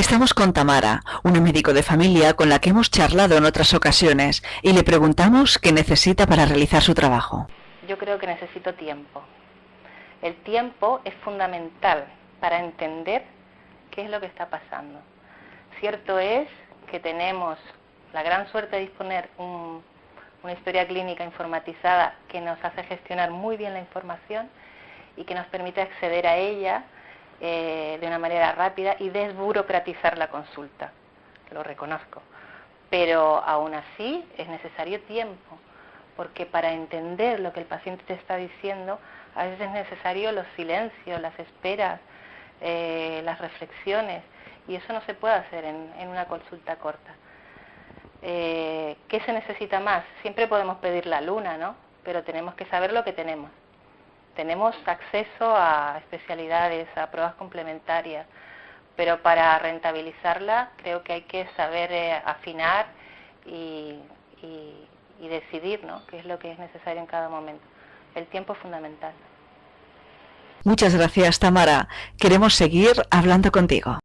Estamos con Tamara, una médico de familia con la que hemos charlado en otras ocasiones y le preguntamos qué necesita para realizar su trabajo. Yo creo que necesito tiempo. El tiempo es fundamental para entender qué es lo que está pasando. Cierto es que tenemos la gran suerte de disponer una historia clínica informatizada que nos hace gestionar muy bien la información y que nos permite acceder a ella eh, de una manera rápida y desburocratizar la consulta, lo reconozco. Pero aún así es necesario tiempo, porque para entender lo que el paciente te está diciendo, a veces es necesario los silencios, las esperas, eh, las reflexiones, y eso no se puede hacer en, una consulta corta. Eh, ¿Qué se necesita más? Siempre podemos pedir la luna, ¿no? Pero tenemos que saber lo que tenemos tenemos acceso a especialidades, a pruebas complementarias, pero para rentabilizarla creo que hay que saber eh, afinar y, y decidir ¿no? qué es lo que es necesario en cada momento. El tiempo es fundamental. Muchas gracias, Tamara. Queremos seguir hablando contigo.